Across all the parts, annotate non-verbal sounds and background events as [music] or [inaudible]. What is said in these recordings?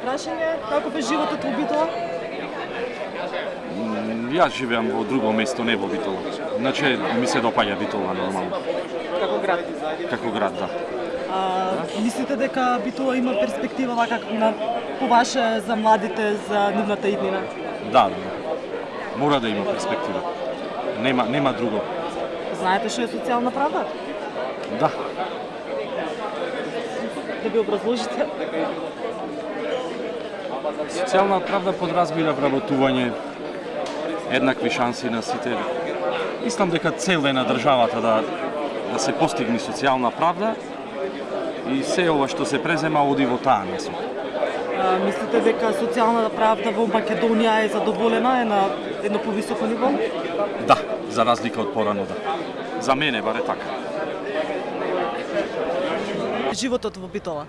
Прашање, каков е животот во Битола? Јас живеам во друго место, не во Битола. Значи, ми се допаѓа Битола нормално. Како град? Како град, да. А, мислите дека Битола има перспектива вака на по ваше за младите за нивната иднина? Да, да. Мора да има перспектива. Нема, нема друго. Знаете што е социјална правда? Да. Да би образложите? Социјална правда подразбира вработување, еднакви шанси на сите. Мислам дека цел е на државата да да се постигне социјална правда и се ова што се презема оди во таа насока. Мислите дека социјалната правда во Македонија е задоволена, е на едно повисоко ниво? Да, за разлика од порано да. За мене баре така. Животот во Битола.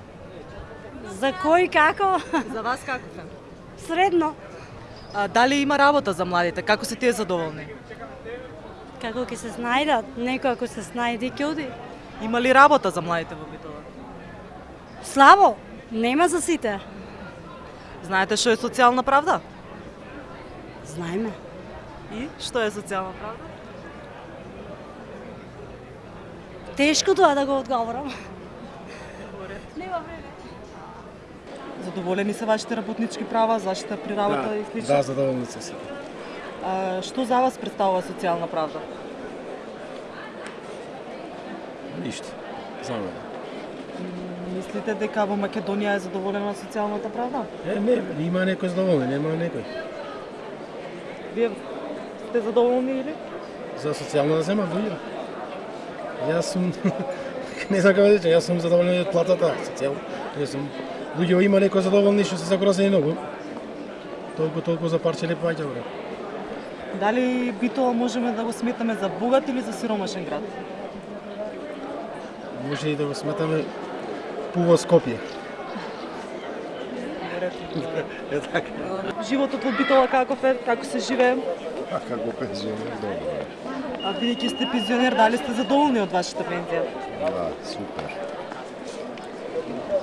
За кој како? За вас каков е? Средно. А, дали има работа за младите? Како се тие задоволни? Како ќе се снајдат? Некој ако се снајде ќе оди. Има ли работа за младите во Битола? Слабо, нема за сите. Знаете што е социјална правда? Знаеме. И што е социјална правда? Тешко тоа да го одговорам. Нема време. Задоволени се вашите работнички права, заштита при работа и слично? Да, задоволни се. А, што за вас представува социјална правда? Ништо. За мене. Мислите дека во Македонија е задоволена социјалната правда? Е, не, има некој задоволен, нема некој. Вие сте задоволни или? За социјално да земат луѓе. Јас сум [laughs] не знам како да речем, јас сум задоволен од платата, социјално. Јас сум луѓе има некои задоволни што се загрозени многу. Толку толку за парче леп паѓа бре. Дали Битола можеме да го сметаме за богат или за сиромашен град? Може и да го сметаме пуво Скопје. Е така. Животот во Битола каков е? Како се живее? А како пензионер, добро. А бидејќи сте пензионер, дали сте задоволни од вашата пензија? Да, супер.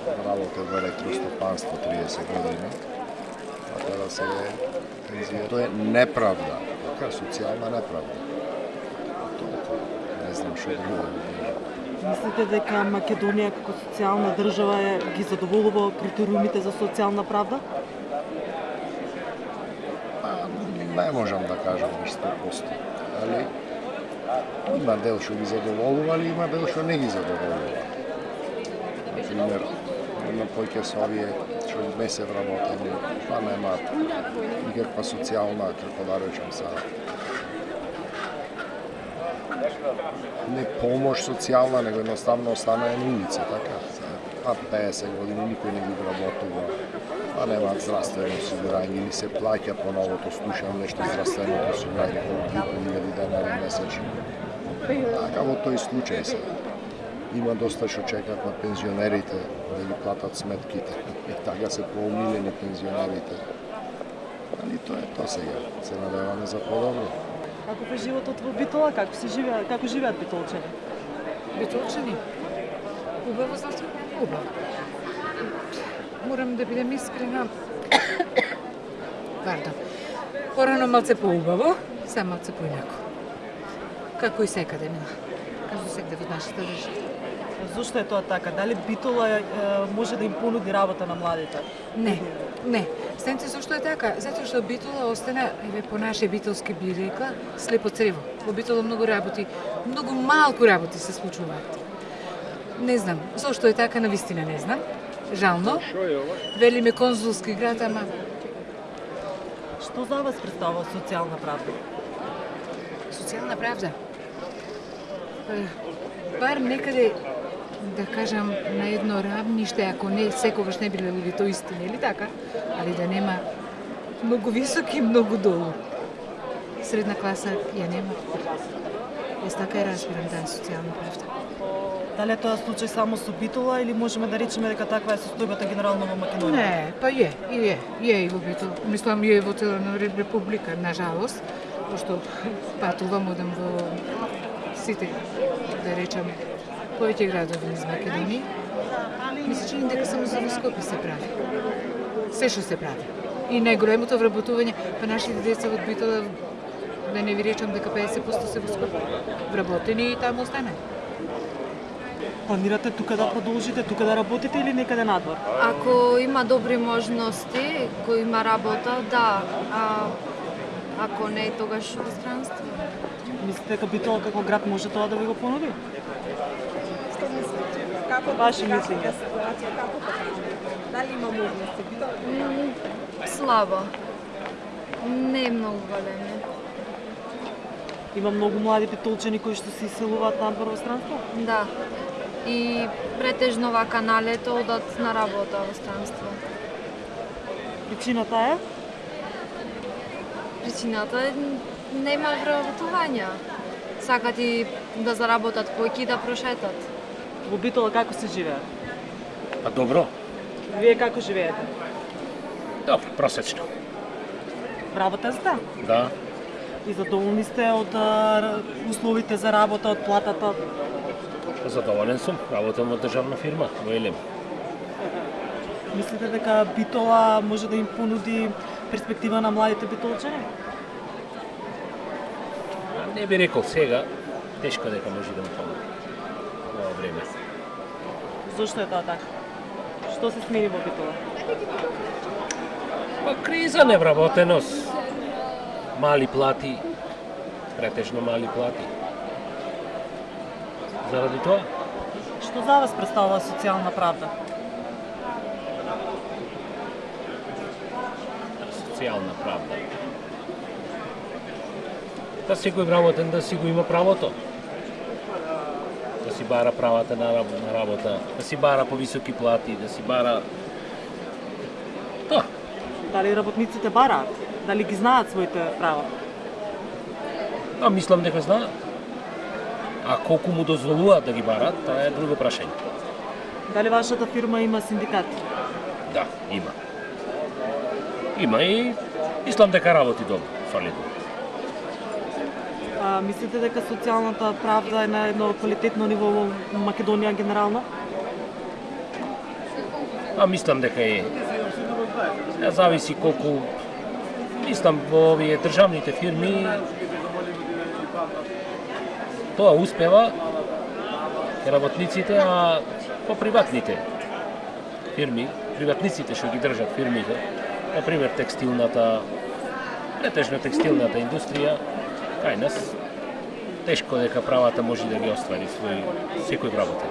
Работа во електростопанство 30 години. А тоа се е пензија. Тоа е неправда. Така, социјална неправда. Не знам што друго да. Мислите дека Македонија како социјална држава е, ги задоволува критериумите за социјална правда? Па, не можам да кажам низ 100%. Али има дел што ги задоволува, али има дел што не ги задоволува. Например, има поќе со овие што не се вработени, па нема никаква социјална, како да речем са, не помош социјална, него едноставно останаа на улица, така. Па 50 години никој не ги вработува, па нема здравствено осигурање ни се плаќа по новото, слушам нешто здравствено осигурање колку 2000 денари месечно. Така во тој случај се. Има доста што чекаат на пензионерите да ги платат сметките. [laughs] И така се поумилени пензионерите. Али тоа е тоа сега. Се надеваме за подобро. Каков е животот во Битола? Како се живеа, како живеат битолчани? Битолчани? Убаво, значи убаво. Морам да бидем искрена. [coughs] Пардон. Порано малце поубаво, се малце поинако. Како и секаде нема. Во нашата држава. Зошто е тоа така? Дали Битола е, може да им понуди работа на младите? Не, не. Знаете зашто е така? Затоа што Битола остана, еве по наше битолски би рекла, слепо црево. Во Битола многу работи, многу малку работи се случуваат. Не знам, зошто е така, на вистина не знам. Жално. Велиме конзулски град, ама Што за вас представува социјална правда? социјална правда. Е, Бар некаде да кажам на едно равниште, ако не секогаш не биле ли тоа истина или така, али да нема многу високи и многу долу. Средна класа ја нема. Јас така ја разбирам да социјална правда. Дали е тоа случај само со Битола или можеме да речеме дека таква е состојбата генерално во Македонија? Не, па е, и е, и е и во Битол. Мислам, е во цела република, на жалост, пошто патувам, одам во сите, да речам, повеќе градови низ Македонија. Ми се чини дека само за во Скопје се прави. се што се прави. И најголемото вработување, па нашите деца од Битола, да не ви речам дека 50% се во Скопје. Вработени и таму остане. Планирате тука да продолжите, тука да работите или некаде надвор? Ако има добри можности, кој има работа, да. А, ако не, тогаш во странство. Мислите дека Битола како град може тоа да ви го понуди? Што мислите? Како Ваше како мислење. како покажува? Дали има можности? Слабо. Не е многу големи. Има многу млади битолчани кои што се иселуваат надвор во странство? Да. И претежно вака на лето одат на работа во странство. Причината е? Причината е нема вработувања. Сакат и да заработат појки и да прошетат. Во Битола како се живее? Па добро, Вие како живеете? добро, просечно. Вработен сте? Да, И задоволни сте од условите за работа, од платата? задоволен сум. Работам во државна фирма, во Елем. Мислите дека Битола може да им понуди перспектива на младите битолчани? Не би рекол сега, тешко дека може да му помогне во ова време. Зошто е тоа така? Што се смени во Битола? Па криза, невработеност, мали плати, претежно мали плати. Заради тоа, Што за вас представува социјална правда? Социјална правда. Да секој грамотен да си го има правото. Да си бара правата на раб- на работа, да си бара повисоки плати, да си бара Тоа. Дали работниците бараат? Дали ги знаат своите права? А мислам дека знаат. А колку му дозволуваат да ги барат, тоа е друго прашање. Дали вашата фирма има синдикат? Да, има. Има и мислам дека работи добро, солидно. А, мислите дека социјалната правда е на едно квалитетно ниво во Македонија генерално? А мислам дека е. Сега зависи колку мислам во овие државните фирми тоа успева работниците, а по приватните фирми, приватниците што ги држат фирмите, на пример текстилната, претежно текстилната индустрија, кај нас тешко дека правата може да ги оствари свој секој работен.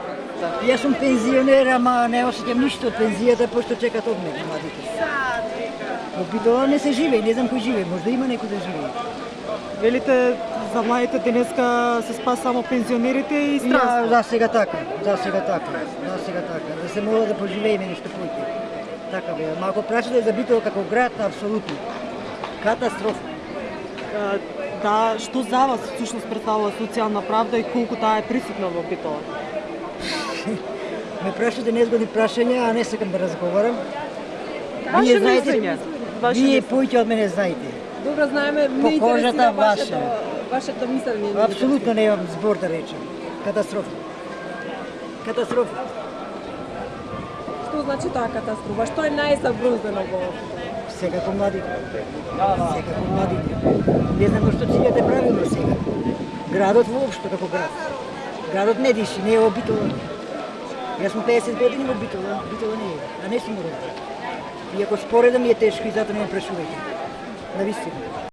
Јас сум пензионер, ама не осеќам ништо од пензијата, пошто чекат од мене младите. Во Битола не се живее, не знам кој живее, можда има некој да живее. Велите за младите денеска се спас само пензионерите и Ја, странство. за сега така, за сега така, за сега така, да се мора да поживееме нешто поќе. Така бе, ама ако прашате за Битола како град, апсолутно. Катастрофа. А, Да, што за вас всушност представува социјална правда и колку таа е присутна во Битола? [laughs] Ме прашате незгодни прашања, а не сакам да разговарам. Ваше Вие знаете, вие поќе од мене знаете. Добро знаеме, не интересира ваша. вашето, вашето мислење. Апсолутно немам збор да речем. Катастрофа. Катастрофа. Што значи таа катастрофа? Што е најсабрузено во Секако сега Секако млади. Не знам што cilјате правилно сега. Градот воопшто како град. Градот не диши, не е во Јас сум 50 години во Битола, Битола не е, а не сум роден. ако споредам ми е тешко и затоа не ме прашувајте. Навистина.